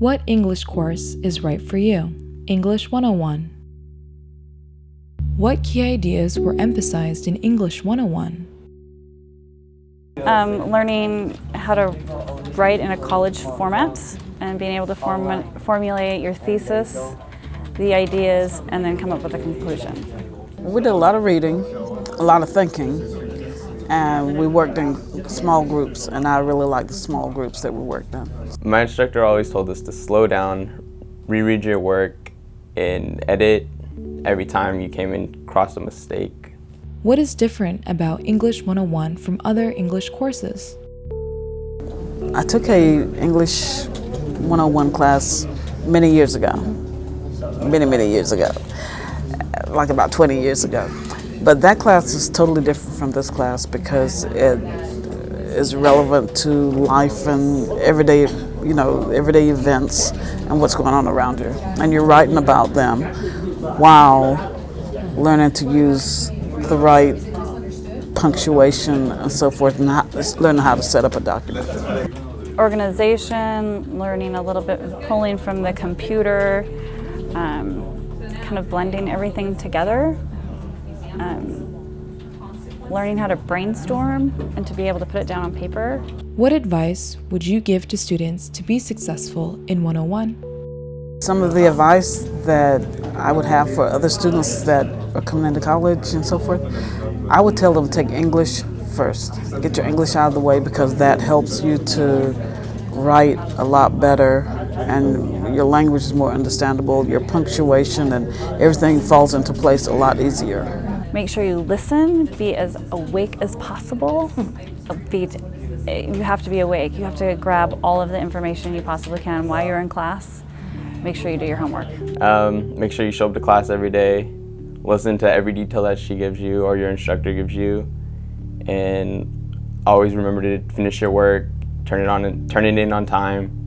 What English course is right for you? English 101. What key ideas were emphasized in English 101? Um, learning how to write in a college format and being able to form, formulate your thesis, the ideas, and then come up with a conclusion. We did a lot of reading, a lot of thinking, and we worked in small groups, and I really liked the small groups that we worked in. My instructor always told us to slow down, reread your work, and edit every time you came in across a mistake. What is different about English 101 from other English courses? I took a English 101 class many years ago, many, many years ago, like about 20 years ago. But that class is totally different from this class because it is relevant to life and everyday, you know, everyday events and what's going on around you. And you're writing about them while learning to use the right punctuation and so forth and how, learning how to set up a document. Organization, learning a little bit, pulling from the computer, um, kind of blending everything together. Um, learning how to brainstorm and to be able to put it down on paper. What advice would you give to students to be successful in 101? Some of the advice that I would have for other students that are coming into college and so forth, I would tell them to take English first. Get your English out of the way because that helps you to write a lot better and your language is more understandable, your punctuation and everything falls into place a lot easier. Make sure you listen, be as awake as possible. Be, you have to be awake. You have to grab all of the information you possibly can while you're in class. Make sure you do your homework. Um, make sure you show up to class every day. Listen to every detail that she gives you or your instructor gives you. And always remember to finish your work, turn it on, turn it in on time,